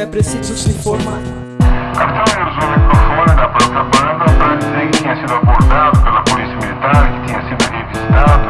é preciso se informar Capitão usou o microfone da própria banda para dizer que tinha sido abordado pela polícia militar, que tinha sido revistado,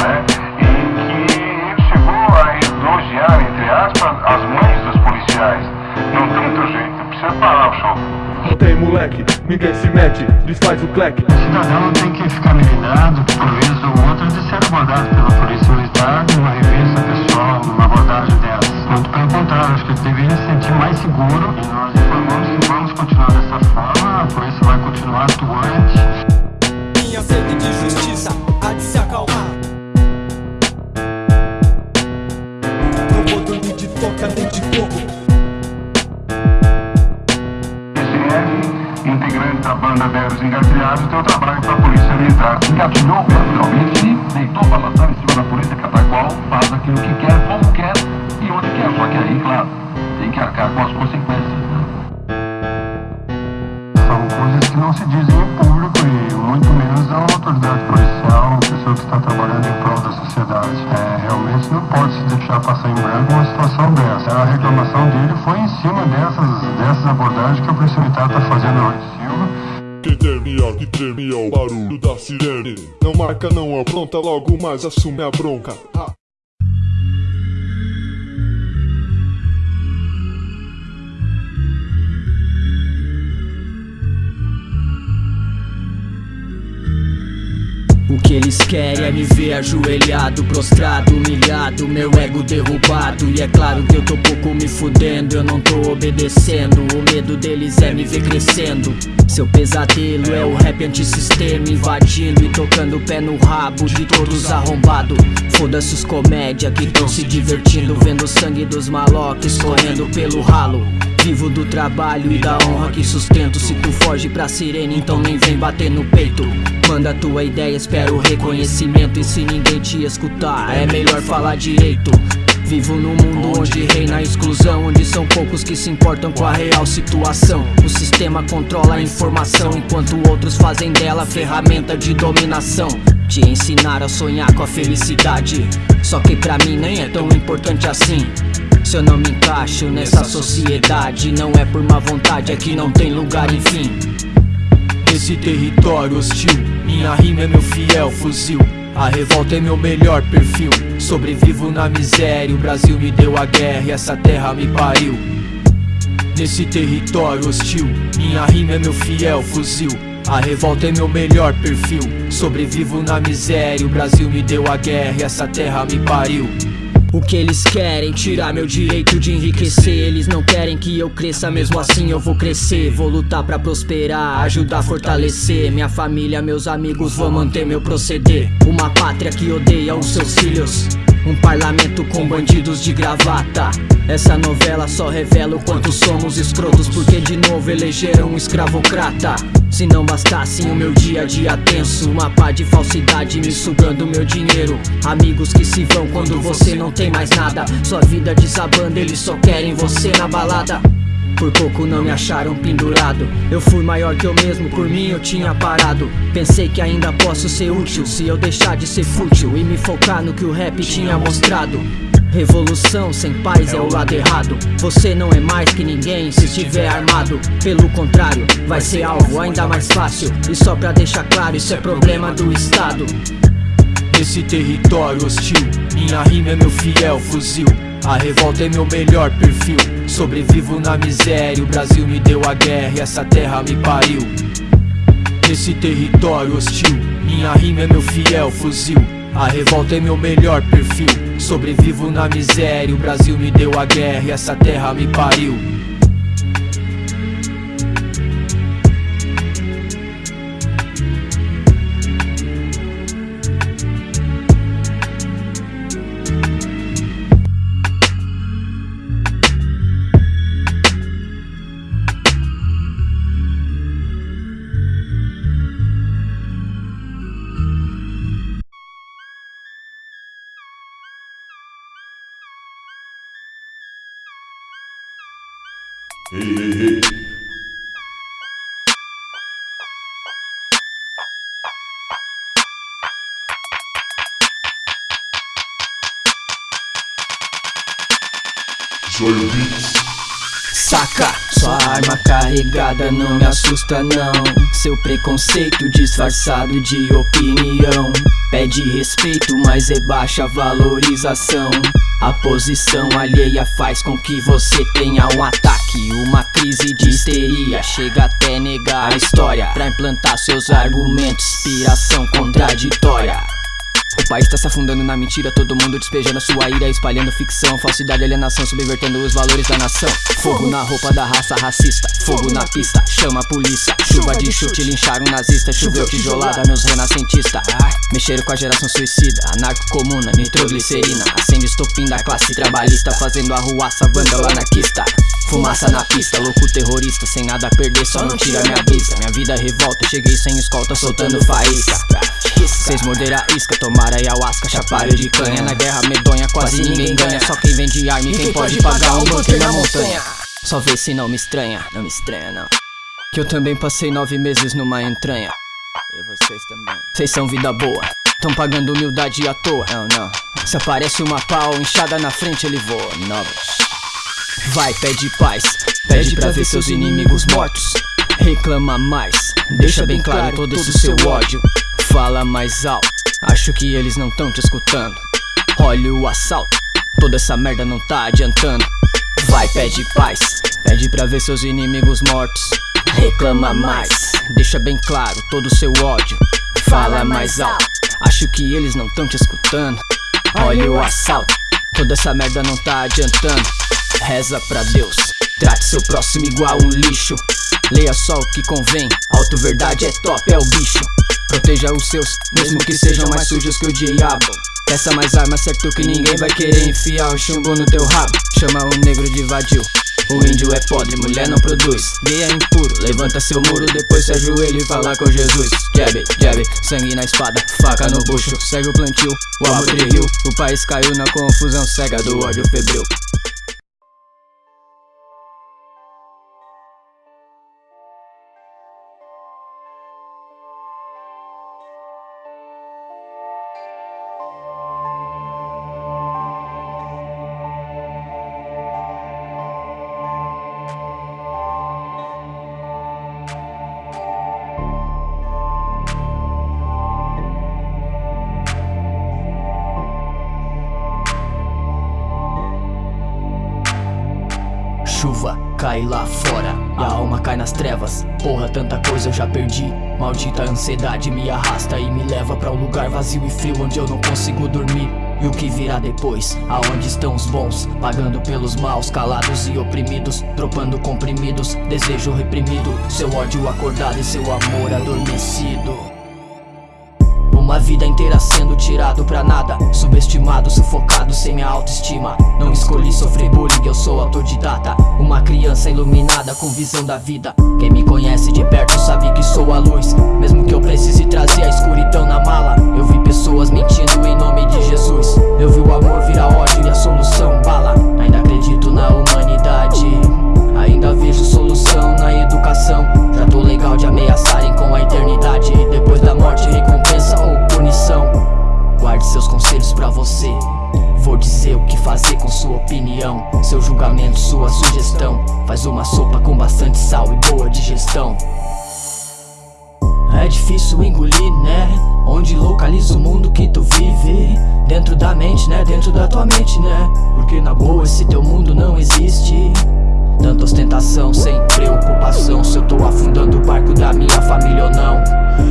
né? E que ele chegou a elogiar, entre aspas, as mães dos policiais. Não tem outro jeito, precisa parar o show. Tem moleque, ninguém se mete, desfaz o cleque O cidadão tem que ficar melinado, por vez ou outra, de ser abordado pela polícia militar numa revista pessoal, acho que ele deveria se sentir mais seguro. Nós informamos que vamos continuar dessa forma, a polícia vai continuar atuante. Autoridade policial, pessoa que está trabalhando em prol da sociedade. É, realmente não pode se deixar passar em branco uma situação dessa. A reclamação dele foi em cima dessas, dessas abordagens que polícia militar está fazendo de Silva. Que tremia, que tremia o barulho da sirene Não marca, não apronta, logo mais assume a bronca Ah. Eles querem é me ver ajoelhado, prostrado, humilhado, meu ego derrubado. E é claro que eu tô pouco me fudendo, eu não tô obedecendo. O medo deles é me ver crescendo. Seu pesadelo é o rap antissistema invadindo e tocando o pé no rabo de todos arrombado. Foda-se os comédia que tão se divertindo, vendo o sangue dos maloques correndo pelo ralo. Vivo do trabalho e da honra que sustento. Se tu foge pra sirene, então nem vem bater no peito. Manda tua ideia, espero o reconhecimento. E se ninguém te escutar, é melhor falar direito. Vivo num mundo onde reina a exclusão Onde são poucos que se importam com a real situação O sistema controla a informação Enquanto outros fazem dela ferramenta de dominação Te ensinar a sonhar com a felicidade Só que pra mim nem é tão importante assim se eu não me encaixo nessa sociedade Não é por má vontade, é que não tem lugar, enfim. Nesse território hostil Minha rima é meu fiel fuzil. A revolta é meu melhor perfil. Sobrevivo na miséria O Brasil me deu a guerra e essa terra me pariu. Nesse território hostil Minha rima é meu fiel fuzil. A revolta é meu melhor perfil. Sobrevivo na miséria O Brasil me deu a guerra e essa terra me pariu o que eles querem, tirar meu direito de enriquecer. Eles não querem que eu cresça, mesmo assim eu vou crescer. Vou lutar pra prosperar, ajudar a fortalecer. Minha família, meus amigos, vou manter meu proceder. Uma pátria que odeia os seus filhos um parlamento com bandidos de gravata. Essa novela só revela o quanto somos escrotos Porque de novo elegeram um escravocrata. Se não bastasse o meu dia a dia tenso Uma pá de falsidade me sugando meu dinheiro. Amigos que se vão quando você não tem mais nada. Sua vida desabando, eles só querem você na balada por pouco não me acharam pendurado. Eu fui maior que eu mesmo, por mim eu tinha parado. Pensei que ainda posso ser útil Se eu deixar de ser fútil E me focar no que o rap tinha mostrado. Revolução sem paz é o lado errado. Você não é mais que ninguém se estiver armado. Pelo contrário, vai ser alvo ainda mais fácil. E só pra deixar claro, isso é problema do Estado. Nesse território hostil Minha rima é meu fiel fuzil a revolta é meu melhor perfil. Sobrevivo na miséria O Brasil me deu a guerra e essa terra me pariu. Nesse território hostil Minha rima é meu fiel fuzil. A revolta é meu melhor perfil. Sobrevivo na miséria O Brasil me deu a guerra e essa terra me pariu Saca, sua arma carregada não me assusta não. Seu preconceito disfarçado de opinião. Pede respeito, mas rebaixa a valorização. A posição alheia faz com que você tenha um ataque. Uma crise de histeria, chega até negar a história. Pra implantar seus argumentos, inspiração contraditória o país tá se afundando na mentira, todo mundo despejando a sua ira, espalhando ficção, falsidade, alienação, subvertendo os valores da nação. Fogo na roupa da raça racista, fogo na pista, chama a polícia, chuva de chute, lincharam um nazista, choveu tijolada nos renascentistas. Mexeram com a geração suicida, anarco-comuna, nitroglicerina, acende estopim da classe trabalhista, fazendo arruaça, vândalo anarquista. Fumaça na pista, louco terrorista, sem nada a perder, só não tira minha brisa. Minha vida revolta, cheguei sem escolta, soltando faísca. Vocês morderam a isca, tomaram ayahuasca, chaparam de canha. Na guerra medonha quase ninguém ganha. Só quem vende arma e quem pode pagar um bunker na montanha. Só vê se não me estranha, não me estranha não. Que eu também passei nove meses numa entranha. E vocês também. Vocês são vida boa, tão pagando humildade à toa. Não, não. Se aparece uma pau inchada na frente ele voa. Novas Vai, pede paz, pede pra ver seus inimigos mortos. Reclama mais, deixa bem claro todo esse seu ódio. Fala mais alto, acho que eles não tão te escutando. Olha o assalto, toda essa merda não tá adiantando. Vai, pede paz, pede pra ver seus inimigos mortos. Reclama mais, deixa bem claro todo o seu ódio. Fala mais alto, acho que eles não tão te escutando. Olha o assalto, toda essa merda não tá adiantando Reza pra Deus, trate seu próximo igual um lixo. Leia só o que convém, auto verdade é top, é o bicho. Proteja os seus, mesmo que sejam mais sujos que o diabo. Peça mais armas, certo que ninguém vai querer enfiar o chumbo no teu rabo. Chama o negro de vadio. O índio é podre, mulher não produz. Gay é impuro, levanta seu muro Depois se ajoelha e fala com Jesus. Jab, jab, sangue na espada Faca no bucho, segue o plantio O amor riu, o país caiu na confusão cega do ódio febril chuva cai lá fora. A alma cai nas trevas. Porra, tanta coisa eu já perdi. Maldita ansiedade me arrasta e me leva pra um lugar vazio e frio Onde eu não consigo dormir. E o que virá depois? Aonde estão os bons? Pagando pelos maus, calados e oprimidos. Dropando comprimidos, desejo reprimido. Seu ódio acordado e seu amor adormecido. Uma vida inteira sendo tirado pra nada. Subestimado, sufocado, sem minha autoestima. Não escolhi sofrer bullying, eu sou autodidata Uma criança iluminada com visão da vida. Quem me conhece de perto sabe que sou a luz. Mesmo que eu precise trazer a escuridão na mala Eu vi pessoas mentindo em nome de Jesus. Eu vi o amor virar ódio e a solução bala. Ainda acredito na humanidade. Ainda vejo solução na educação. Já tô legal de ameaçarem com a eternidade. Depois da morte recompensa ou punição. Guarde seus conselhos pra você Vou dizer o que fazer com sua opinião. Seu julgamento, sua sugestão. Faz uma sopa com bastante sal e boa digestão. É difícil engolir, né? Onde localiza o mundo que tu vive? Dentro da mente, né? Dentro da tua mente, né? Porque na boa esse teu mundo não existe. Tanta ostentação sem preocupação. Se eu tô afundando o barco da minha família ou não.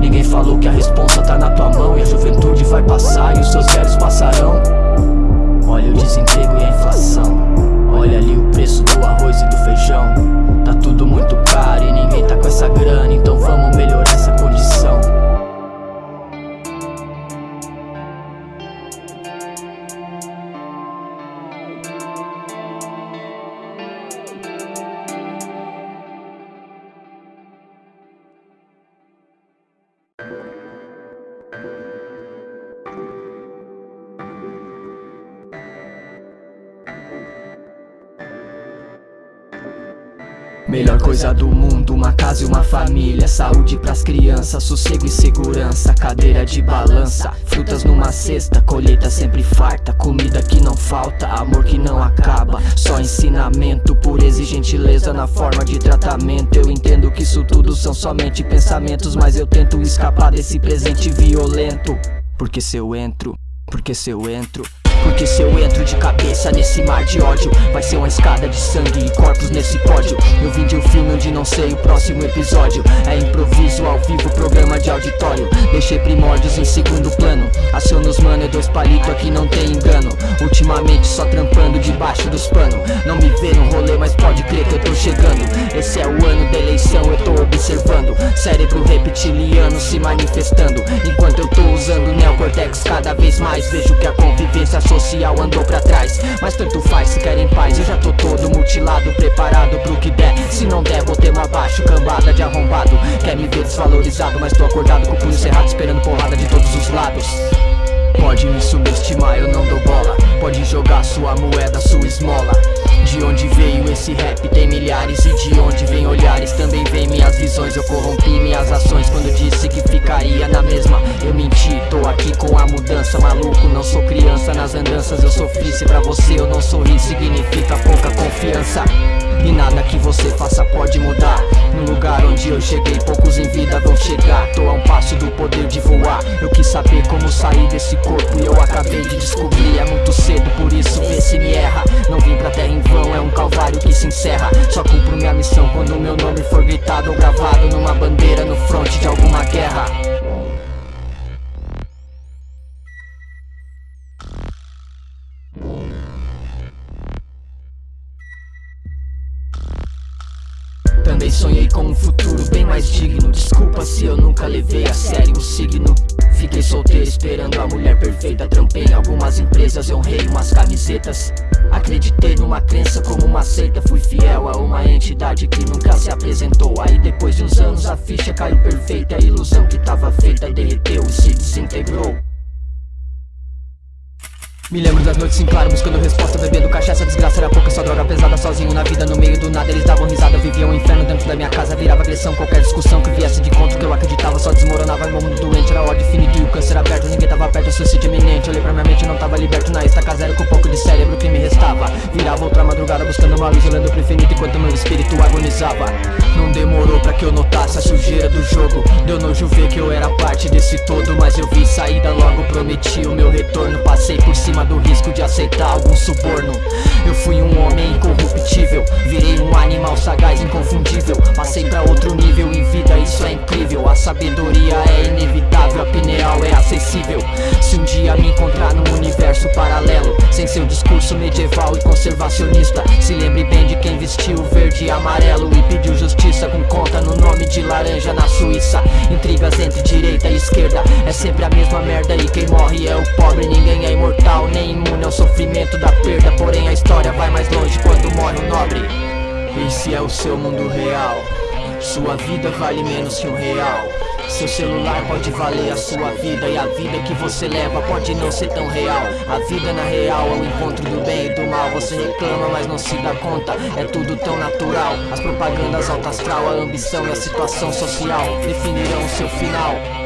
Ninguém falou que a responsa tá na tua mão E a juventude vai passar e os seus velhos passarão Olha o desemprego e a inflação. Olha ali o preço do arroz e do feijão. Tá tudo muito caro e ninguém tá com essa grana Então vamos coisa do mundo, uma casa e uma família. Saúde pras crianças, sossego e segurança. Cadeira de balança, frutas numa cesta. Colheita sempre farta, comida que não falta Amor que não acaba, só ensinamento Pureza e gentileza na forma de tratamento. Eu entendo que isso tudo são somente pensamentos Mas eu tento escapar desse presente violento. Porque se eu entro, porque se eu entro porque se eu entro de cabeça nesse mar de ódio Vai ser uma escada de sangue e corpos nesse pódio. Eu vim de um filme onde não sei o próximo episódio. É improviso ao vivo, programa de auditório. Deixei primórdios em segundo plano. Aciono os mano, é dois palitos aqui não tem engano. Ultimamente só trampando debaixo dos panos Não me vê no rolê, mas pode crer que eu tô chegando. Esse é o ano da eleição, eu tô observando. Cérebro reptiliano se manifestando. Enquanto eu tô usando o neocortex cada vez mais Vejo que a convivência social andou pra trás. Mas tanto faz se querem paz. Eu já tô todo mutilado, preparado pro que der. Se não der, vou ter abaixo, cambada de arrombado. Quer me ver desvalorizado, mas tô acordado com o punho cerrado Esperando porrada de todos os lados. Pode me subestimar, eu não dou bola. Pode jogar sua moeda, sua esmola. De onde veio esse rap? Tem milhares E de onde vem também vem minhas visões. Eu corrompi minhas ações quando disse que ficaria na mesma. Eu menti, tô aqui com a mudança Maluco, não sou criança nas andanças. Eu sofri, se pra você eu não sorri. Significa pouca confiança. E nada que você faça pode mudar. No lugar onde eu cheguei, poucos em vida vão chegar. Tô a um passo do poder de voar. Eu quis saber como sair desse corpo E eu acabei de descobrir, é muito cedo Por isso vê se me erra. Não vim pra terra em vão, é um calvário que se encerra. Só cumpro minha missão quando meu nome for gritado Ou gravado numa bandeira no fronte de alguma guerra. Também sonhei com um futuro bem mais digno. Desculpa se eu nunca levei a sério o signo Fiquei solteiro esperando a mulher perfeita Trampei em algumas empresas, eu honrei umas camisetas. Acreditei numa crença como uma seita Fui fiel a uma entidade que nunca se apresentou. Aí depois de uns anos a ficha caiu perfeita A ilusão me lembro das noites em claro, buscando resposta, bebendo cachaça Desgraça era pouca, só droga pesada, sozinho na vida No meio do nada, eles davam risada, viviam um inferno dentro da minha casa Virava agressão, qualquer discussão que viesse de contra que eu acreditava Só desmoronava, meu mundo doente, era ódio infinito e o câncer aberto Ninguém tava perto, suicídio iminente, olhei pra minha mente, não tava liberto Na estaca zero, com pouco de cérebro que me restava Virava outra madrugada, buscando uma luz, olhando pro infinito Enquanto meu espírito agonizava. Não demorou pra que eu notasse a sujeira do jogo Deu nojo ver que eu era parte desse todo Mas eu vi saída, logo prometi o meu retorno Passei por cima do risco de aceitar algum suborno. Eu fui um homem incorruptível Virei um animal sagaz, inconfundível. Passei pra outro nível em vida, isso é incrível. A sabedoria é inevitável, a pineal é acessível. Se um dia me encontrar num universo paralelo Sem seu discurso medieval e conservacionista Se lembre bem de quem vestiu verde e amarelo E pediu justiça com conta no nome de laranja na Suíça. Intrigas entre direita e esquerda É sempre a mesma merda e quem morre é o pobre Ninguém é seu mundo real. Sua vida vale menos que um real. Seu celular pode valer a sua vida E a vida que você leva pode não ser tão real. A vida na real é o encontro do bem e do mal. Você reclama mas não se dá conta. É tudo tão natural. As propagandas alta astral, a ambição e a situação social Definirão o seu final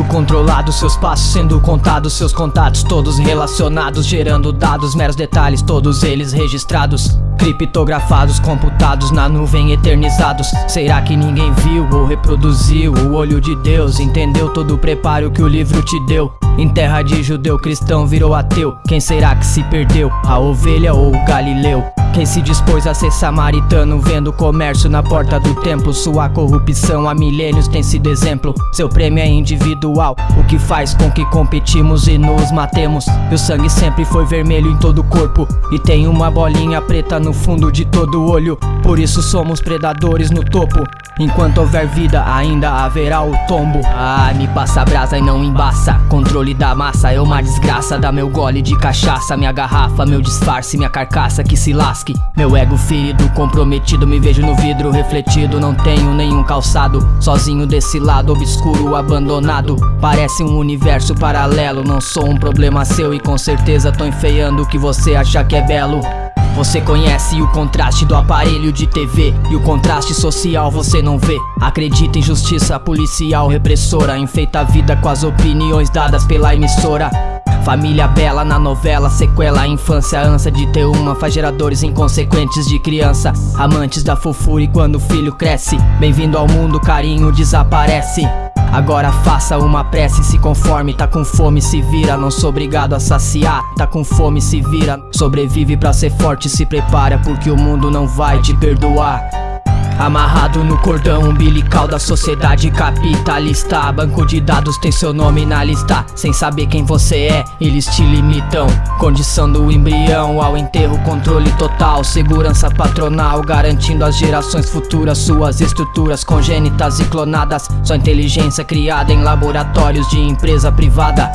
Mundo controlado, seus passos sendo contados Seus contatos todos relacionados Gerando dados, meros detalhes, todos eles registrados Criptografados, computados na nuvem, eternizados Será que ninguém viu ou reproduziu o olho de Deus? Entendeu todo o preparo que o livro te deu? Em terra de judeu, cristão virou ateu. Quem será que se perdeu? A ovelha ou o galileu? Quem se dispôs a ser samaritano Vendo comércio na porta do templo? Sua corrupção há milênios tem sido exemplo. Seu prêmio é individual O que faz com que competimos e nos matemos. E o sangue sempre foi vermelho em todo o corpo. E tem uma bolinha preta no fundo de todo o olho. Por isso somos predadores no topo. Enquanto houver vida ainda haverá o tombo. Ah, me passa brasa e não embaça. Controle da massa é uma desgraça. Dá meu gole de cachaça, minha garrafa Meu disfarce, minha carcaça que se lasque. Meu ego ferido, comprometido Me vejo no vidro refletido. Não tenho nenhum calçado Sozinho desse lado obscuro, abandonado. Parece um universo paralelo Não sou um problema seu e com certeza tô enfeiando O que você acha que é belo Você conhece o contraste do aparelho de TV e o contraste social você não vê. Acredita em justiça policial repressora, enfeita a vida com as opiniões dadas pela emissora. Família bela na novela, sequela infância, ânsia de ter uma faz geradores inconsequentes de criança, amantes da fofura e quando o filho cresce, bem-vindo ao mundo, carinho desaparece. Agora faça uma prece, se conforme, tá com fome, se vira, não sou obrigado a saciar. Tá com fome, se vira, sobrevive pra ser forte, se prepara, porque o mundo não vai te perdoar. Amarrado no cordão umbilical da sociedade capitalista. Banco de dados tem seu nome na lista. Sem saber quem você é, eles te limitam. Condição do embrião ao enterro, controle total. Segurança patronal, garantindo às gerações futuras Suas estruturas congênitas e clonadas. Sua inteligência criada em laboratórios de empresa privada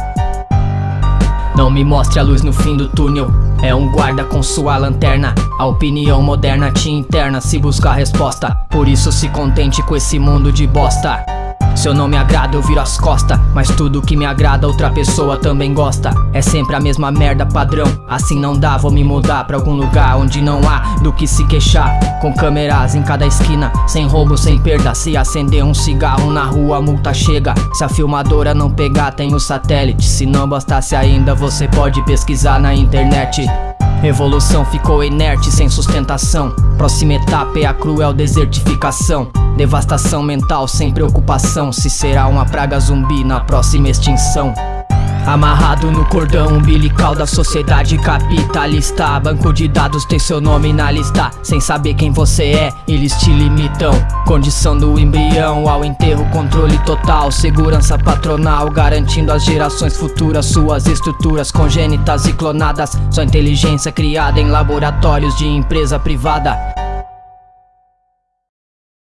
não me mostre a luz no fim do túnel. É um guarda com sua lanterna. A opinião moderna te interna se buscar resposta. Por isso se contente com esse mundo de bosta. Se eu não me agrada, eu viro as costas. Mas tudo que me agrada, outra pessoa também gosta. É sempre a mesma merda padrão. Assim não dá, vou me mudar pra algum lugar onde não há do que se queixar. Com câmeras em cada esquina, sem roubo, sem perda. Se acender um cigarro na rua, a multa chega. Se a filmadora não pegar, tem o satélite. Se não bastasse ainda, você pode pesquisar na internet. Evolução ficou inerte, sem sustentação. Próxima etapa é a cruel desertificação. Devastação mental sem preocupação. Se será uma praga zumbi na próxima extinção. Amarrado no cordão umbilical da sociedade capitalista. Banco de dados tem seu nome na lista. Sem saber quem você é, eles te limitam. Condição do embrião ao enterro, controle total. Segurança patronal, garantindo às gerações futuras Suas estruturas congênitas e clonadas. Sua inteligência criada em laboratórios de empresa privada